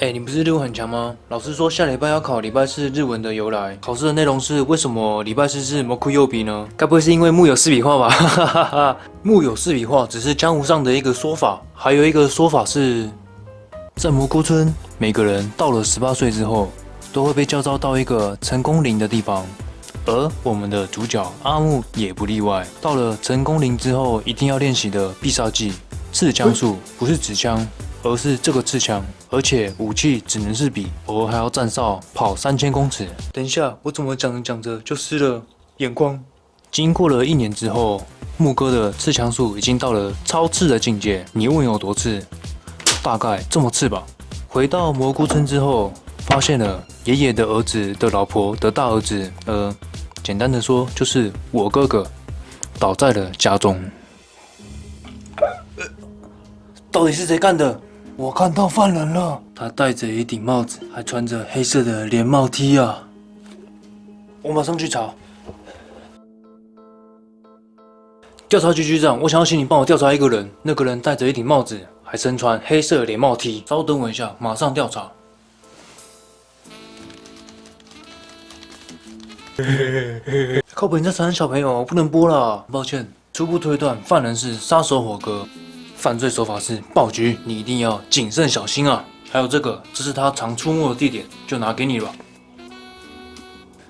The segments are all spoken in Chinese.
哎，你不是日文很强吗？老师说下礼拜要考礼拜四日文的由来，考试的内容是为什么礼拜四是木库右笔呢？该不会是因为木有四笔画吧？哈哈哈哈木有四笔画只是江湖上的一个说法，还有一个说法是，在蘑菇村，每个人到了十八岁之后，都会被叫召到一个成功岭的地方。而我们的主角阿木也不例外。到了成功林之后，一定要练习的必杀技——刺枪术，不是纸枪，而是这个刺枪。而且武器只能是笔，偶尔还要站哨跑三千公尺。等一下，我怎么讲着讲着就失了眼光？经过了一年之后，木哥的刺枪术已经到了超刺的境界。你问有多刺？大概这么刺吧。回到蘑菇村之后，发现了爷爷的儿子的老婆的大儿子，呃。简单的说，就是我哥哥倒在了家中。到底是谁干的？我看到犯人了，他戴着一顶帽子，还穿着黑色的连帽 T 啊！我马上去查。调查局局长，我想要请你帮我调查一个人，那个人戴着一顶帽子，还身穿黑色连帽 T。稍等我一下，马上调查。靠北，你在残忍小朋友，不能播了。抱歉，初步推断犯人是杀手火哥，犯罪手法是爆菊，你一定要谨慎小心啊。还有这个，这是他常出没的地点，就拿给你了。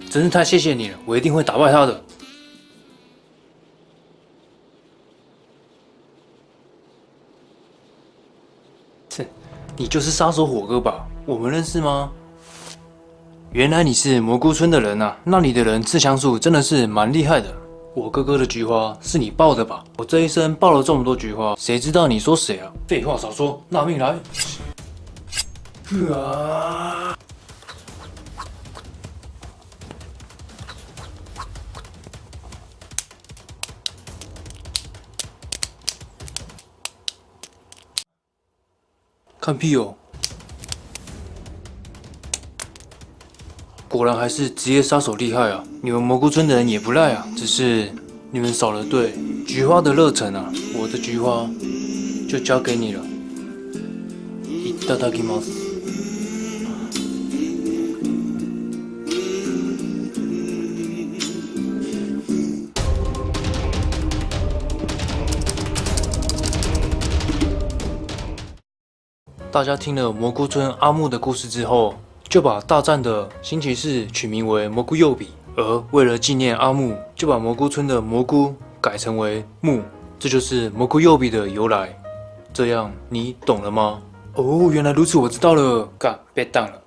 真是太谢谢你了，我一定会打败他的。切，你就是杀手火哥吧？我们认识吗？原来你是蘑菇村的人啊！那里的人刺枪术真的是蛮厉害的。我哥哥的菊花是你爆的吧？我这一生爆了这么多菊花，谁知道你说谁啊？废话少说，拿命来！啊！看屁哦！果然还是职业杀手厉害啊！你们蘑菇村的人也不赖啊，只是你们少了对菊花的热忱啊！我的菊花就交给你了。いただきます。大家听了蘑菇村阿木的故事之后。 就把大战的星期四取名为蘑菇右笔，而为了纪念阿木，就把蘑菇村的蘑菇改成为木，这就是蘑菇右笔的由来。这样你懂了吗？哦，原来如此，我知道了。嘎，别挡了。